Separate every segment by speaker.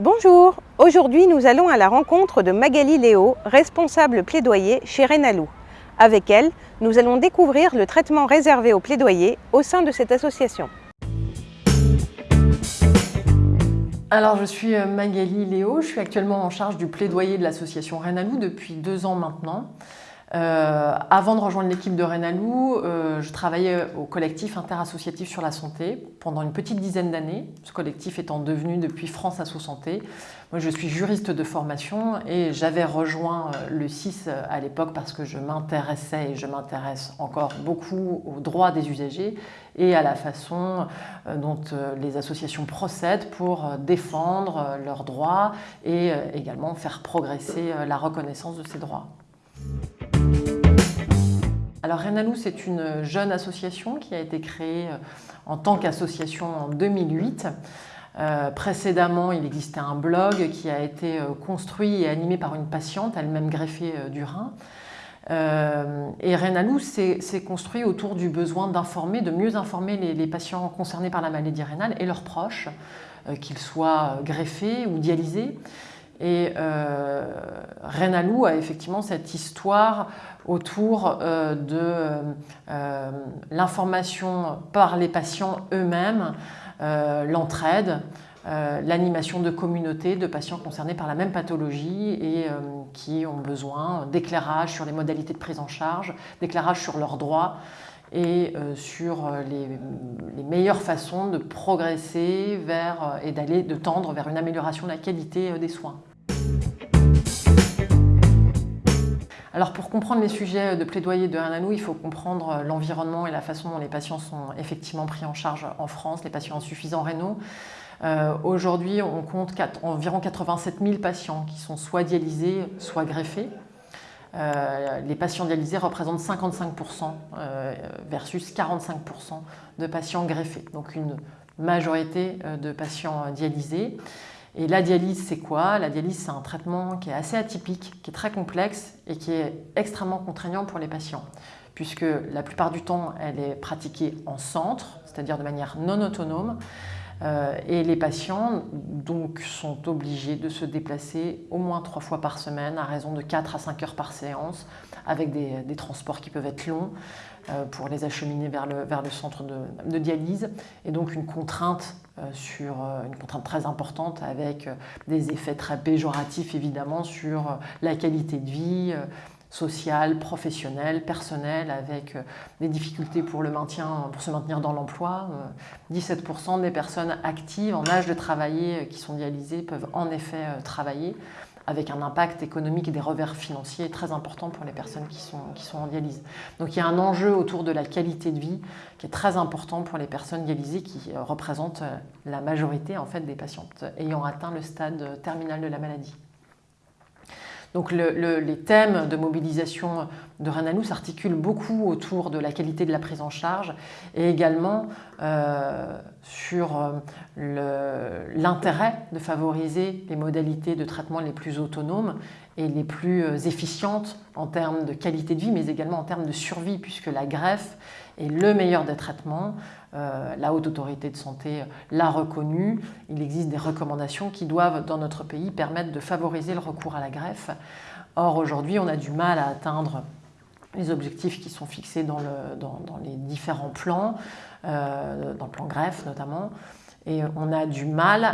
Speaker 1: Bonjour, aujourd'hui nous allons à la rencontre de Magali Léo, responsable plaidoyer chez Renalou. Avec elle, nous allons découvrir le traitement réservé aux plaidoyers au sein de cette association.
Speaker 2: Alors je suis euh, Magali Léo, je suis actuellement en charge du plaidoyer de l'association Renalou depuis deux ans maintenant. Euh, avant de rejoindre l'équipe de Renalou, euh, je travaillais au collectif interassociatif sur la santé pendant une petite dizaine d'années, ce collectif étant devenu depuis France Asso Santé. Moi, je suis juriste de formation et j'avais rejoint euh, le 6 à l'époque parce que je m'intéressais et je m'intéresse encore beaucoup aux droits des usagers et à la façon dont les associations procèdent pour défendre leurs droits et également faire progresser la reconnaissance de ces droits. Alors Renalou, c'est une jeune association qui a été créée euh, en tant qu'association en 2008. Euh, précédemment, il existait un blog qui a été euh, construit et animé par une patiente, elle-même greffée du rein. et Renalou s'est construit autour du besoin d'informer, de mieux informer les, patients concernés par la maladie rénale et leurs proches, qu'ils soient greffés ou dialysés. Et euh, Renalou a effectivement cette histoire autour euh, de euh, l'information par les patients eux-mêmes, l'entraide, l'animation de communautés de patients concernés par la même pathologie et qui ont besoin d'éclairage sur les modalités de prise en charge, d'éclairage sur leurs droits et sur les, meilleures façons de progresser vers, et d'aller de tendre vers une amélioration de la qualité des soins. Alors pour comprendre les sujets de plaidoyer de Hananou, il faut comprendre euh, l'environnement et la façon dont les patients sont effectivement pris en charge en France, les patients insuffisants rénaux. Euh, aujourd'hui, on compte environ 87 000 patients qui sont soit dialysés, soit greffés. Euh, les patients dialysés représentent 55% versus 45% de patients greffés, donc une majorité de patients dialysés. Et la dialyse, c'est quoi? La dialyse, c'est un traitement qui est assez atypique, qui est très complexe et qui est extrêmement contraignant pour les patients, puisque la plupart du temps, elle est pratiquée en centre, c'est-à-dire de manière non autonome, euh, et les patients donc, sont obligés de se déplacer au moins trois fois par semaine à raison de 4 à 5 heures par séance avec des, transports qui peuvent être longs pour les acheminer vers le, vers le centre de, dialyse et donc une contrainte, euh, sur, une contrainte très importante avec des effets très péjoratifs évidemment sur la qualité de vie, social, professionnel, personnel, avec euh, des difficultés pour, le maintien, pour se maintenir dans l'emploi. 17% euh, des personnes actives en âge de travailler euh, qui sont dialysées peuvent en effet travailler avec un impact économique et des revers financiers très importants pour les personnes qui sont, qui sont en dialyse. Donc il y a un enjeu autour de la qualité de vie qui est très important pour les personnes dialysées qui représentent la majorité en fait, des patientes ayant atteint le stade terminal de la maladie. Donc les thèmes de mobilisation de Renalou s'articulent beaucoup autour de la qualité de la prise en charge et également euh, sur euh, l'intérêt de favoriser les modalités de traitement les plus autonomes et les plus euh, efficientes en termes de qualité de vie, mais également en termes de survie, puisque la greffe est le meilleur des traitements. la Haute Autorité de Santé l'a reconnu. Il existe des recommandations qui doivent, dans notre pays, permettre de favoriser le recours à la greffe. Or, aujourd'hui, on a du mal à atteindre les objectifs qui sont fixés dans, les différents plans, euh, dans le plan greffe notamment, et on a du mal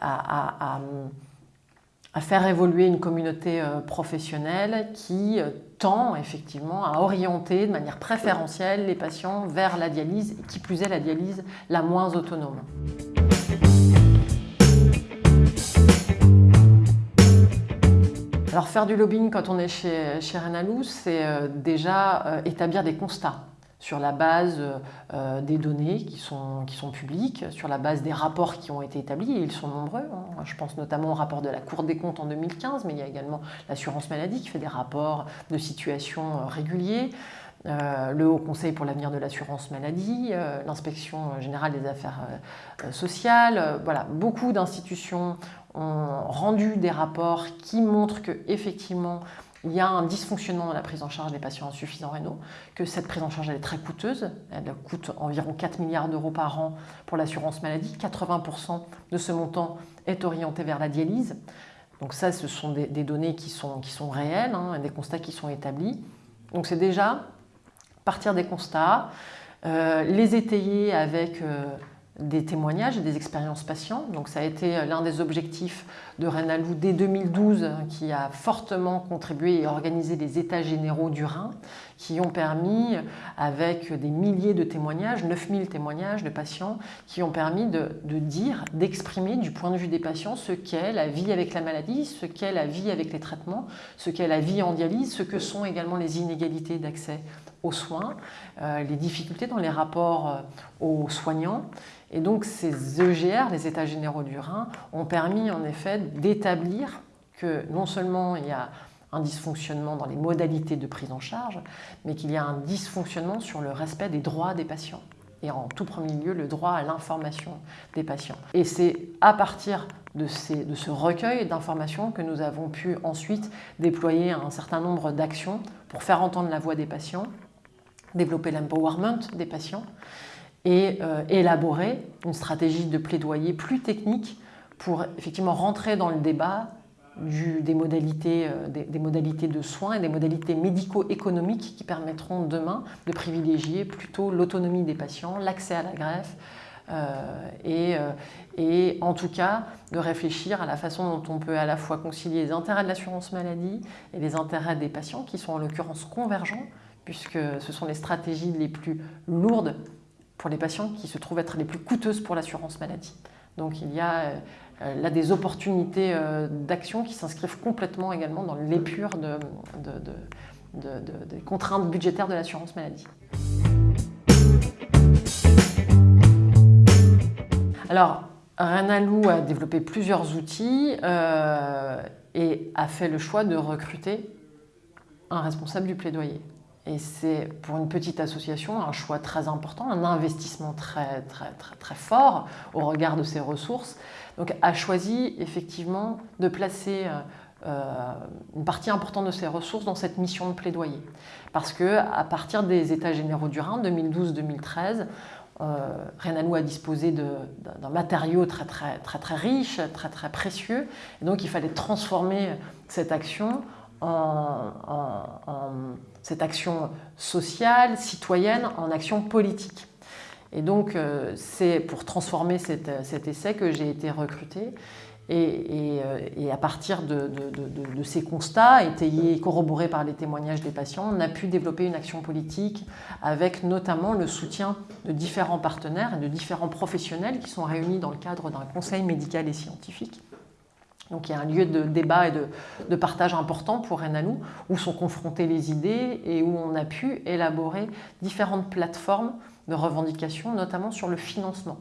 Speaker 2: à, faire évoluer une communauté euh, professionnelle qui euh, tend effectivement à orienter de manière préférentielle les patients vers la dialyse, qui plus est la dialyse la moins autonome. Alors faire du lobbying quand on est chez, chez Renalou, c'est euh, déjà établir des constats sur la base euh, des données qui sont, qui publiques, sur la base des rapports qui ont été établis, et ils sont nombreux. Hein. Je pense notamment au rapport de la Cour des comptes en 2015, mais il y a également l'assurance maladie qui fait des rapports de situation réguliers. le Haut Conseil pour l'avenir de l'assurance maladie, l'inspection générale des affaires sociales, voilà, beaucoup d'institutions ont rendu des rapports qui montrent que effectivement il y a un dysfonctionnement dans la prise en charge des patients insuffisants rénaux, que cette prise en charge est très coûteuse, elle coûte environ 4 milliards d'euros par an pour l'assurance maladie, 80% de ce montant est orienté vers la dialyse. Donc ça, ce sont des, données qui sont, qui sont réelles, hein, des constats qui sont établis. Donc c'est déjà partir des constats, euh, les étayer avec euh, des témoignages et des expériences patients. Donc ça a été euh, l'un des objectifs de Renalou dès 2012 hein, qui a fortement contribué et organisé les états généraux du Rhin qui ont permis, avec des milliers de témoignages, 9000 témoignages de patients, qui ont permis de, dire, d'exprimer du point de vue des patients ce qu'est la vie avec la maladie, ce qu'est la vie avec les traitements, ce qu'est la vie en dialyse, ce que sont également les inégalités d'accès aux soins, euh, les difficultés dans les rapports euh, aux soignants et donc ces EGR, les États généraux du Rhin, ont permis en effet d'établir que non seulement il y a un dysfonctionnement dans les modalités de prise en charge, mais qu'il y a un dysfonctionnement sur le respect des droits des patients et en tout premier lieu le droit à l'information des patients. Et c'est à partir de, de ce recueil d'informations que nous avons pu ensuite déployer un certain nombre d'actions pour faire entendre la voix des patients, développer l'empowerment des patients, et euh, élaborer une stratégie de plaidoyer plus technique pour effectivement rentrer dans le débat des, modalités, euh, des, modalités de soins et des modalités médico-économiques qui permettront demain de privilégier plutôt l'autonomie des patients, l'accès à la greffe, euh, et, en tout cas de réfléchir à la façon dont on peut à la fois concilier les intérêts de l'assurance maladie et les intérêts des patients qui sont en l'occurrence convergents puisque ce sont les stratégies les plus lourdes pour les patients qui se trouvent être les plus coûteuses pour l'assurance maladie. Donc il y a euh, là des opportunités euh, d'action qui s'inscrivent complètement également dans l'épure de, des contraintes budgétaires de l'assurance maladie. Alors, Renalou a développé plusieurs outils euh, et a fait le choix de recruter un responsable du plaidoyer. Et c'est pour une petite association un choix très important, un investissement très, très, très, très fort au regard de ses ressources. Donc a choisi effectivement de placer euh, euh, une partie importante de ses ressources dans cette mission de plaidoyer. Parce qu'à partir des États généraux du Rhin, 2012-2013, euh, a disposé d'un matériau très, très, très, très riche, très, très précieux. Et donc il fallait transformer cette action en, cette action sociale, citoyenne, en action politique. Et donc, euh, c'est pour transformer cet essai que j'ai été recrutée. Et, euh, à partir de, ces constats, étayés et corroborés par les témoignages des patients, on a pu développer une action politique avec notamment le soutien de différents partenaires et de différents professionnels qui sont réunis dans le cadre d'un conseil médical et scientifique donc il y a un lieu de débat et de, partage important pour Renalou, où sont confrontées les idées et où on a pu élaborer différentes plateformes de revendication, notamment sur le financement.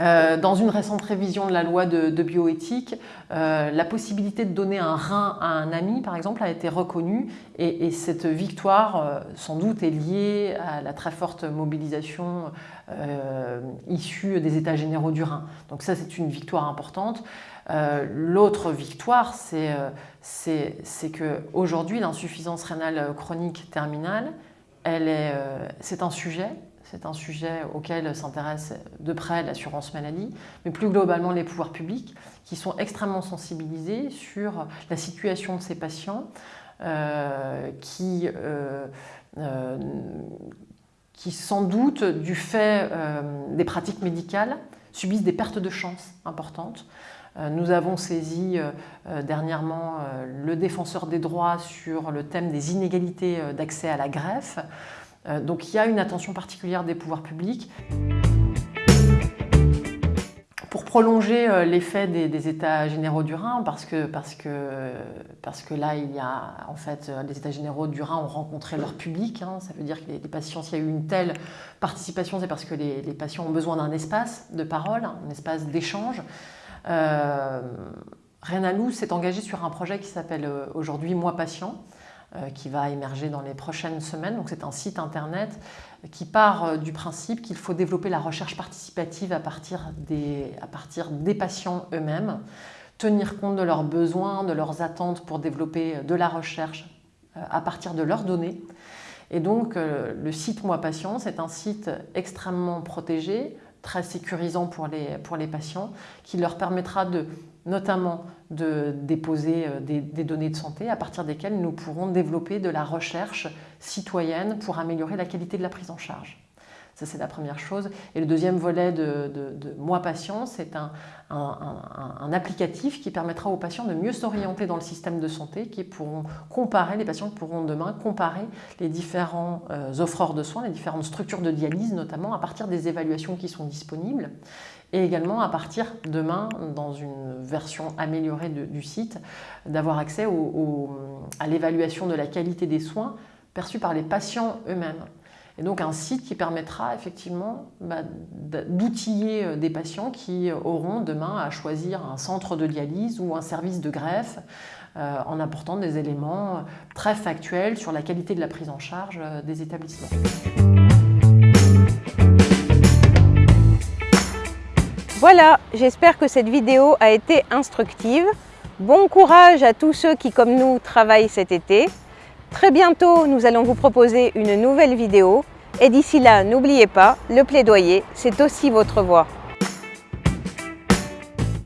Speaker 2: Euh, dans une récente révision de la loi de, bioéthique, euh, la possibilité de donner un rein à un ami, par exemple, a été reconnue et, cette victoire, euh, sans doute, est liée à la très forte mobilisation issue des États généraux du Rhin. Donc ça, c'est une victoire importante. L'autre victoire, c'est qu'aujourd'hui, l'insuffisance rénale chronique terminale, c'est un sujet c'est un sujet auquel s'intéresse de près l'assurance maladie, mais plus globalement les pouvoirs publics, qui sont extrêmement sensibilisés sur la situation de ces patients euh, qui, euh, euh, qui, sans doute, du fait des pratiques médicales, subissent des pertes de chance importantes. Nous avons saisi dernièrement le défenseur des droits sur le thème des inégalités d'accès à la greffe. Euh, donc il y a une attention particulière des pouvoirs publics. Pour prolonger euh, l'effet des, États généraux du Rhin, parce que, là, il y a, en fait, euh, les États généraux du Rhin ont rencontré leur public. Hein. ça veut dire que les, patients, s'il y a eu une telle participation, c'est parce que les, patients ont besoin d'un espace de parole, un espace d'échange. Euh, Renalou s'est engagé sur un projet qui s'appelle aujourd'hui Moi Patient, qui va émerger dans les prochaines semaines. Donc c'est un site internet qui part euh, du principe qu'il faut développer la recherche participative à partir des, à patients eux-mêmes. tenir compte de leurs besoins, de leurs attentes pour développer de la recherche à partir de leurs données. Et donc, le site Moi Patient, c'est un site extrêmement protégé, très sécurisant pour les, pour les patients, qui leur permettra de notamment de déposer euh, des, données de santé à partir desquelles nous pourrons développer de la recherche citoyenne pour améliorer la qualité de la prise en charge. Ça, c'est la première chose. Et le deuxième volet de, Moi Patient, c'est un, applicatif qui permettra aux patients de mieux s'orienter dans le système de santé, qui pourront comparer, les patients pourront demain comparer les différents euh, offreurs de soins, les différentes structures de dialyse notamment, à partir des évaluations qui sont disponibles et également à partir demain, dans une version améliorée du site, d'avoir accès à l'évaluation de la qualité des soins perçus par les patients eux-mêmes. Et donc un site qui permettra effectivement bah, d'outiller euh, des patients qui auront demain à choisir un centre de dialyse ou un service de greffe euh, en apportant des éléments très factuels sur la qualité de la prise en charge euh, des établissements.
Speaker 1: Voilà, j'espère que cette vidéo a été instructive. Bon courage à tous ceux qui, comme nous, travaillent cet été. Très bientôt, nous allons vous proposer une nouvelle vidéo. Et d'ici là, n'oubliez pas, le plaidoyer, c'est aussi votre voix.